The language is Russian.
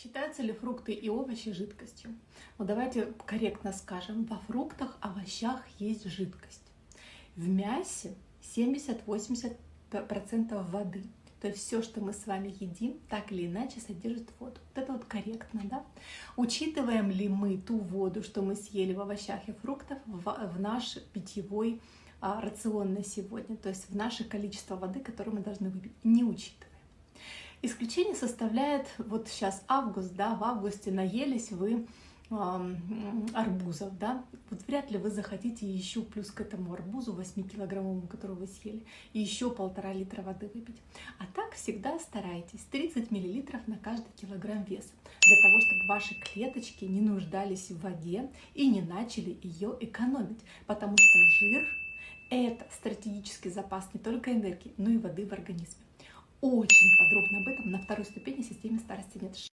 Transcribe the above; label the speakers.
Speaker 1: Считаются ли фрукты и овощи жидкостью? Ну давайте корректно скажем, во фруктах, овощах есть жидкость. В мясе 70-80% воды. То есть все, что мы с вами едим, так или иначе содержит воду. Вот это вот корректно, да? Учитываем ли мы ту воду, что мы съели в овощах и фруктах, в, наш питьевой а, рацион на сегодня, то есть в наше количество воды, которое мы должны выпить? Не учитываем. Исключение составляет, вот сейчас август, да, в августе наелись вы э, арбузов, да, вот вряд ли вы захотите еще плюс к этому арбузу 8-килограммовому, который вы съели, еще полтора литра воды выпить. А так всегда старайтесь. 30 миллилитров на каждый килограмм веса, для того, чтобы ваши клеточки не нуждались в воде и не начали ее экономить, потому что жир – это стратегический запас не только энергии, но и воды в организме очень подробно об этом на второй ступени системе старости нет.